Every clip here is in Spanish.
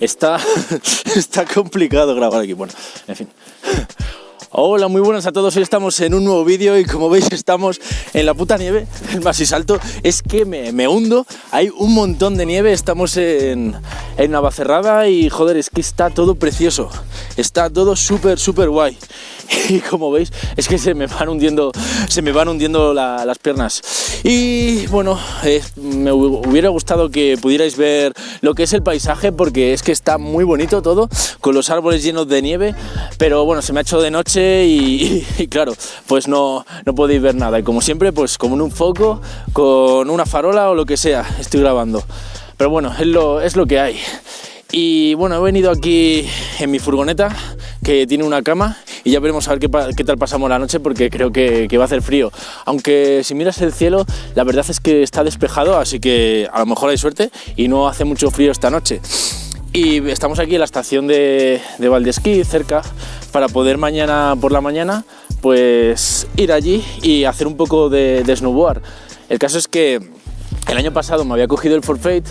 está, está complicado grabar aquí. Bueno, en fin. Hola, muy buenas a todos. Hoy estamos en un nuevo vídeo y como veis estamos en la puta nieve. El más y salto es que me, me, hundo. Hay un montón de nieve. Estamos en, en Navacerrada y joder, es que está todo precioso. Está todo súper, súper guay. Y como veis es que se me van hundiendo, se me van hundiendo la, las piernas. Y bueno, eh, me hubiera gustado que pudierais ver lo que es el paisaje porque es que está muy bonito todo, con los árboles llenos de nieve. Pero bueno, se me ha hecho de noche y claro, pues no, no podéis ver nada. Y como siempre, pues como en un foco, con una farola o lo que sea, estoy grabando. Pero bueno, es lo, es lo que hay. Y bueno, he venido aquí en mi furgoneta que tiene una cama y ya veremos a ver qué, qué tal pasamos la noche porque creo que, que, va a hacer frío. Aunque si miras el cielo, la verdad es que está despejado, así que a lo mejor hay suerte y no hace mucho frío esta noche. Y estamos aquí en la estación de, de Valdesquí, cerca, para poder mañana por la mañana pues ir allí y hacer un poco de, de snowboard. El caso es que el año pasado me había cogido el forfait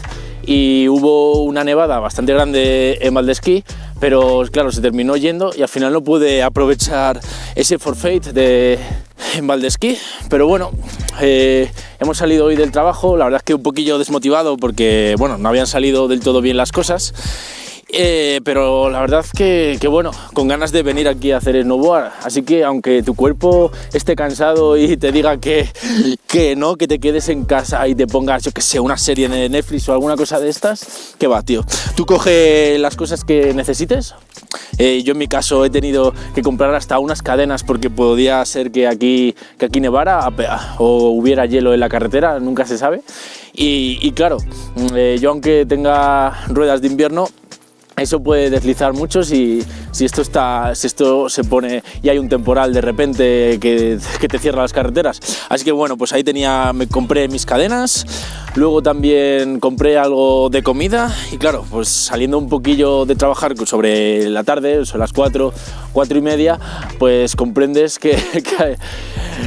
y hubo una nevada bastante grande en Valdesquí, pero claro, se terminó yendo y al final no pude aprovechar ese forfait de, en Valdesquí, pero bueno, eh, hemos salido hoy del trabajo, la verdad es que un poquillo desmotivado porque, bueno, no habían salido del todo bien las cosas eh, pero la verdad que, que, bueno, con ganas de venir aquí a hacer snowboard. Así que aunque tu cuerpo esté cansado y te diga que, que no, que te quedes en casa y te pongas, yo que sé, una serie de Netflix o alguna cosa de estas, que va, tío. Tú coge las cosas que necesites. Eh, yo en mi caso he tenido que comprar hasta unas cadenas porque podía ser que aquí, que aquí nevara o hubiera hielo en la carretera, nunca se sabe. Y, claro, eh, yo aunque tenga ruedas de invierno, eso puede deslizar mucho si, si, esto está, si esto se pone y hay un temporal de repente que, que, te cierra las carreteras. Así que bueno, pues ahí tenía, me compré mis cadenas, luego también compré algo de comida y claro, pues saliendo un poquillo de trabajar sobre la tarde, son las 4, 4 y media, pues comprendes que, que,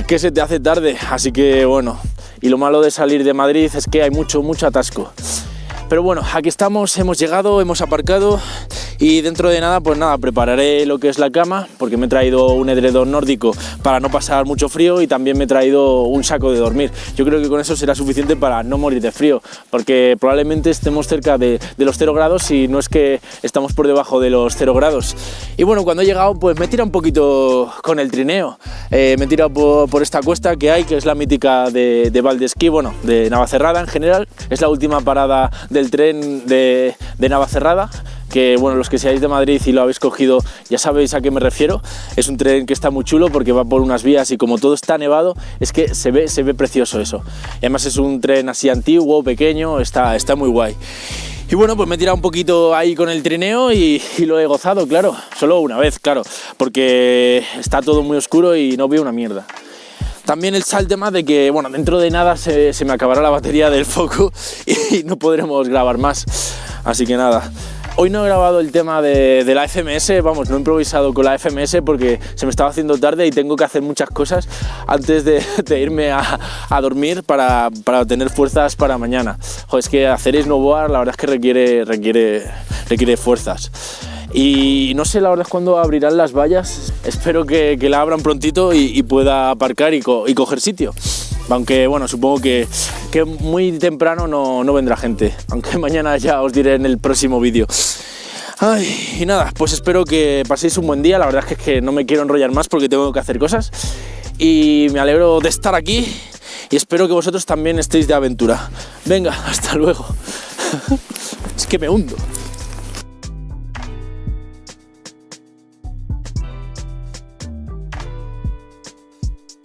que se te hace tarde. Así que bueno, y lo malo de salir de Madrid es que hay mucho, mucho atasco. Pero bueno, aquí estamos, hemos llegado, hemos aparcado y dentro de nada, pues nada, prepararé lo que es la cama porque me he traído un edredón nórdico para no pasar mucho frío y también me he traído un saco de dormir. Yo creo que con eso será suficiente para no morir de frío porque probablemente estemos cerca de, de los 0 grados y no es que estamos por debajo de los 0 grados. Y bueno, cuando he llegado, pues me he tirado un poquito con el trineo. Eh, me he tirado por, por, esta cuesta que hay, que es la mítica de, de Valdesquí, bueno, de Navacerrada en general. Es la última parada del tren de, de Navacerrada que bueno, los que seáis de Madrid y lo habéis cogido ya sabéis a qué me refiero. Es un tren que está muy chulo porque va por unas vías y como todo está nevado, es que se ve, se ve precioso eso. Y además es un tren así antiguo, pequeño, está, está muy guay. Y bueno, pues me he tirado un poquito ahí con el trineo y, lo he gozado, claro. Solo una vez, claro, porque está todo muy oscuro y no veo una mierda. También el tema de que, bueno, dentro de nada se, se me acabará la batería del foco y no podremos grabar más. Así que nada, Hoy no he grabado el tema de, la FMS, vamos, no he improvisado con la FMS porque se me estaba haciendo tarde y tengo que hacer muchas cosas antes de, irme a, dormir para, para, tener fuerzas para mañana. Joder, es que hacer snowboard la verdad es que requiere, requiere, requiere fuerzas. Y no sé la verdad es cuándo abrirán las vallas, espero que, la abran prontito y, pueda aparcar y coger sitio aunque bueno, supongo que, que muy temprano no, no, vendrá gente, aunque mañana ya os diré en el próximo vídeo. Ay, y nada, pues espero que paséis un buen día, la verdad es que, es que no me quiero enrollar más porque tengo que hacer cosas y me alegro de estar aquí y espero que vosotros también estéis de aventura. Venga, hasta luego. es que me hundo.